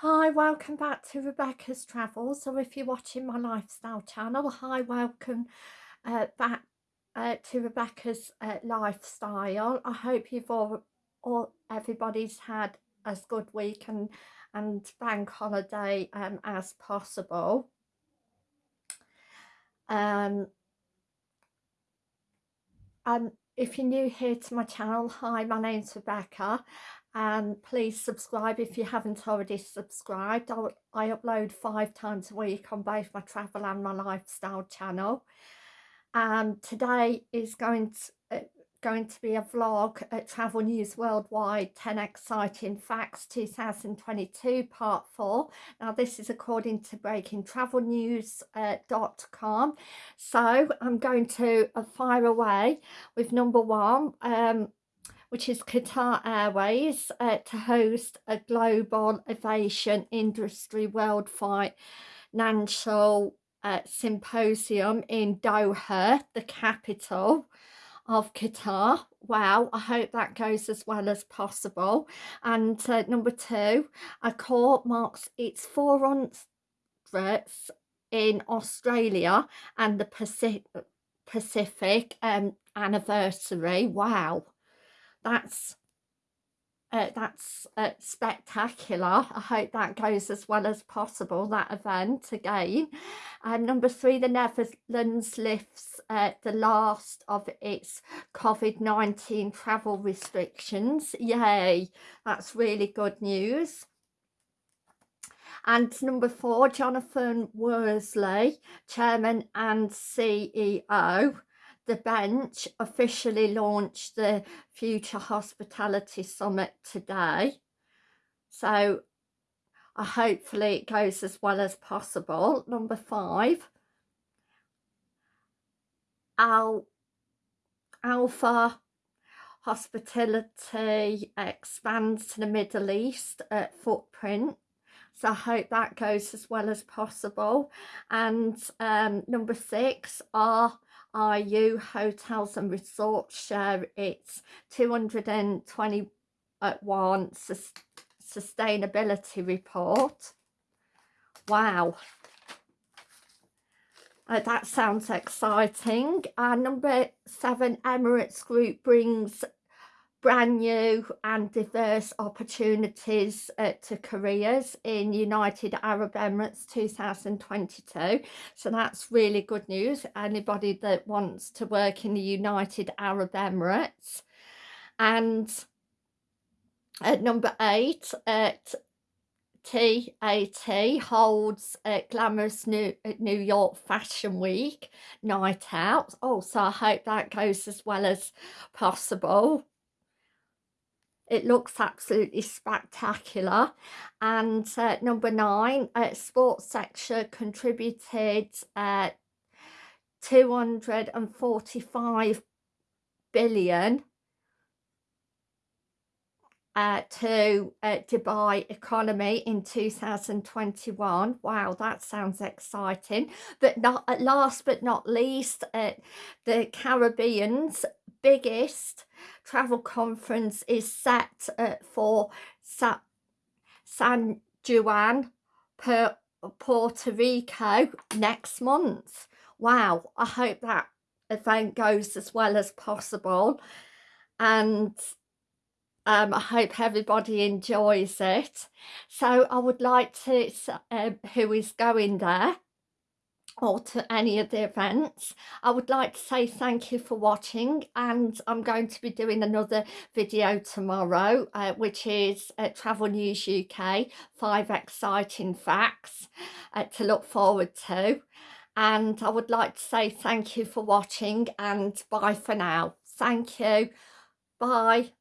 Hi, welcome back to Rebecca's Travels, or if you're watching my lifestyle channel, hi, welcome uh, back uh, to Rebecca's uh, Lifestyle. I hope you've all, all, everybody's had as good week and, and bank holiday um, as possible. Um, um, if you're new here to my channel, hi, my name's Rebecca and please subscribe if you haven't already subscribed. I, I upload five times a week on both my travel and my lifestyle channel. And today is going to, going to be a vlog at Travel News Worldwide 10 Exciting Facts 2022 Part 4. Now this is according to breakingtravelnews.com. Uh, so I'm going to uh, fire away with number one. Um, which is Qatar Airways, uh, to host a global aviation industry world financial uh, symposium in Doha, the capital of Qatar. Wow, I hope that goes as well as possible. And uh, number two, Accor marks its four 400th in Australia and the Pacific, Pacific um, anniversary. Wow that's uh, that's uh, spectacular. I hope that goes as well as possible, that event again. Um, number three, the Netherlands lifts uh, the last of its COVID-19 travel restrictions. Yay, that's really good news. And number four, Jonathan Worsley, Chairman and CEO the bench officially launched the Future Hospitality Summit today. So uh, hopefully it goes as well as possible. Number five, Al Alpha Hospitality expands to the Middle East at footprint. So I hope that goes as well as possible. And um, number six, are RU Hotels and Resorts share its 221 sustainability report. Wow. Uh, that sounds exciting. Uh, number seven, Emirates Group brings brand new and diverse opportunities uh, to careers in United Arab Emirates 2022 so that's really good news. Anybody that wants to work in the United Arab Emirates. And at number eight at TAT holds a glamorous New, New York Fashion Week night out. Oh, so I hope that goes as well as possible it looks absolutely spectacular. And uh, number nine uh, sports sector contributed uh, 245 billion uh, to uh, Dubai economy in 2021. Wow, that sounds exciting. But not at last but not least, uh, the Caribbean's biggest travel conference is set uh, for Sa San Juan, per Puerto Rico next month. Wow, I hope that event goes as well as possible. And um, I hope everybody enjoys it. So I would like to, uh, who is going there, or to any of the events. I would like to say thank you for watching and I'm going to be doing another video tomorrow uh, which is uh, Travel News UK, five exciting facts uh, to look forward to and I would like to say thank you for watching and bye for now. Thank you. Bye.